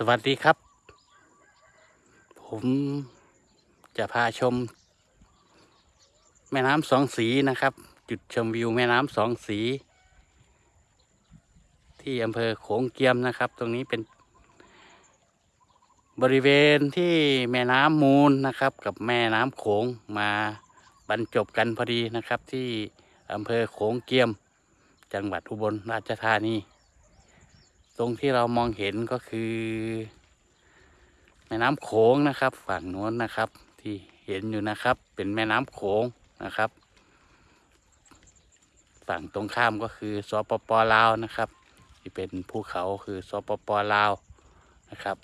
สวัสดีครับ ผมจะพาชม แม่น้ำสองสีนะครับ จุดชมวิวแม่น้ำสองสี ที่อำเภอโขงเกียมนะครับ ตรงนี้เป็น บริเวณที่แม่น้ำมูลนะครับ กับแม่น้ำโขงมาบรรจบกันพอดีนะครับ ที่อำเภอโขงเกียม จังหวัดอุบลราชธานี ตรงที่เรามองเห็นก็คือแม่น้ำโขงนะครับ ฝั่งโน้นนะครับ ที่เห็นอยู่นะครับ เป็นแม่น้ำโขงนะครับ ฝั่งตรงข้ามก็คือสปปลาวนะครับ ที่เป็นภูเขาคือสปปลาวนะครับ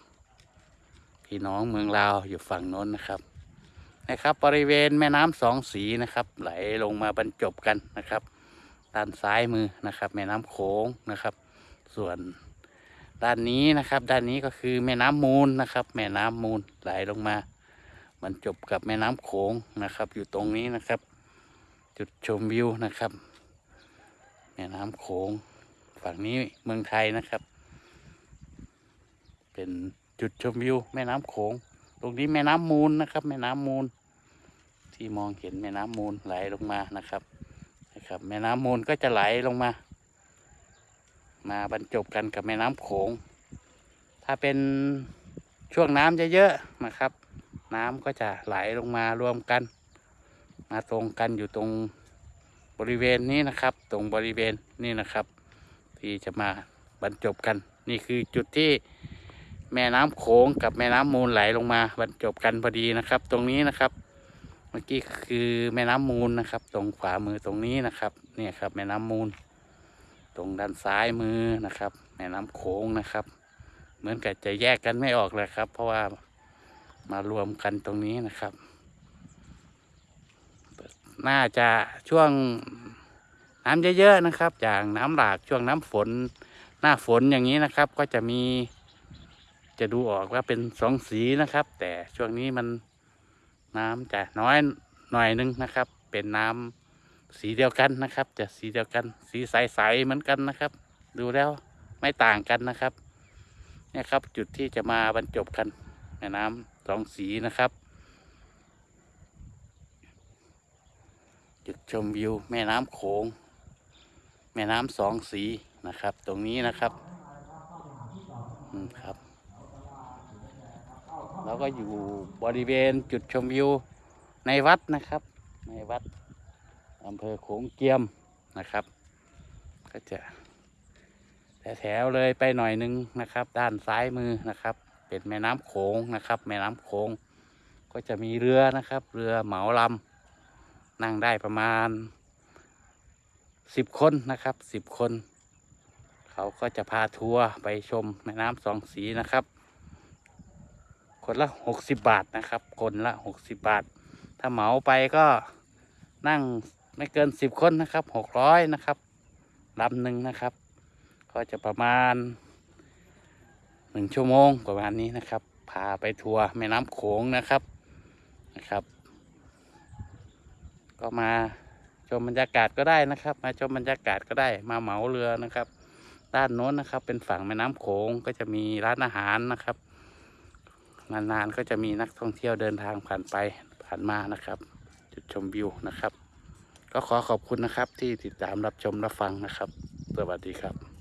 พี่น้องเมืองลาวอยู่ฝั่งโน้นนะครับนะครับบริเวณแม่น้ำสองสีนะครับ ไหลลงมาบรรจบกันนะครับด้านซ้ายมือนะครับ แม่น้ำโขงนะครับ ส่วน ด้านนี้นะครับ ด้านนี้ก็คือแม่น้ำมูลนะครับ แม่น้ำมูลไหลลงมาบรรจบกับแม่น้ำโขงนะครับ อยู่ตรงนี้นะครับ จุดชมวิวนะครับ แม่น้ำโขงฝั่งนี้เมืองไทยนะครับ เป็นจุดชมวิวแม่น้ำโขง ตรงนี้แม่น้ำมูลนะครับ แม่น้ำมูล ที่มองเห็นแม่น้ำมูลไหลลงมานะครับนะครับ แม่น้ำมูลก็จะไหลลงมา มาบรรจบกันกับแม่น้ำโขง ถ้าเป็นช่วงน้ำเยอะๆนะครับ น้ำก็จะไหลลงมารวมกัน มาตรงกันอยู่ตรงบริเวณนี้นะครับ ตรงบริเวณนี้นะครับ ที่จะมาบรรจบกัน นี่คือจุดที่แม่น้ำโขงกับแม่น้ำมูลไหลลงมาบรรจบกันพอดีนะครับ ตรงนี้นะครับ เมื่อกี้คือแม่น้ำมูลนะครับ ตรงขวามือตรงนี้นะครับ เนี่ยครับ แม่น้ำมูล ตรงด้านซ้ายมือนะครับแม่น้ำโขงนะครับ เหมือนกับจะแยกกันไม่ออกเลยครับ เพราะว่ามารวมกันตรงนี้นะครับ น่าจะช่วงน้ำเยอะๆนะครับ อย่างน้ำหลากช่วงน้ำฝน หน้าฝนอย่างนี้นะครับ ก็จะมีจะดูออกว่าเป็นสองสีนะครับ แต่ช่วงนี้มันน้ำจะน้อยหน่อยนึงนะครับ เป็นน้ำ สีเดียวกันนะครับ จะสีเดียวกัน สีใสๆเหมือนกันนะครับ ดูแล้วไม่ต่างกันนะครับ เนี่ยครับจุดที่จะมาบรรจบกันแม่น้ำสองสีนะครับ จุดชมวิวแม่น้ำโขง แม่น้ำสองสีนะครับ ตรงนี้นะครับอืมครับแล้วก็อยู่บริเวณจุดชมวิวในวัดนะครับ ในวัด อำเภอโขงเกียมนะครับ ก็จะแถวๆเลยไปหน่อยนึงนะครับ ด้านซ้ายมือนะครับ เป็นแม่น้ำโขงนะครับ แม่น้ำโขงก็จะมีเรือนะครับ เรือเหมาลำนั่งได้ประมาณสิบคนนะครับสิบคน เขาก็จะพาทัวร์ไปชมแม่น้ำสองสีนะครับ คนละหกสิบบาทนะครับ คนละหกสิบบาท ถ้าเหมาไปก็นั่ง ไม่เกินสิบคนนะครับหกร้อยนะครับลำหนึ่งนะครับ ก็จะประมาณหนึ่งชั่วโมงประมาณนี้นะครับ พาไปทัวร์แม่น้ำโขงนะครับนะครับ ก็มาชมบรรยากาศก็ได้นะครับ มาชมบรรยากาศก็ได้มาเหมาเรือนะครับ ด้านโน้นนะครับ เป็นฝั่งแม่น้ำโขงก็จะมีร้านอาหารนะครับนานๆก็จะมีนักท่องเที่ยวเดินทางผ่านไปผ่านมานะครับ จุดชมวิวนะครับ ก็ขอขอบคุณนะครับที่ติดตามรับชมรับฟังนะครับ สวัสดีครับ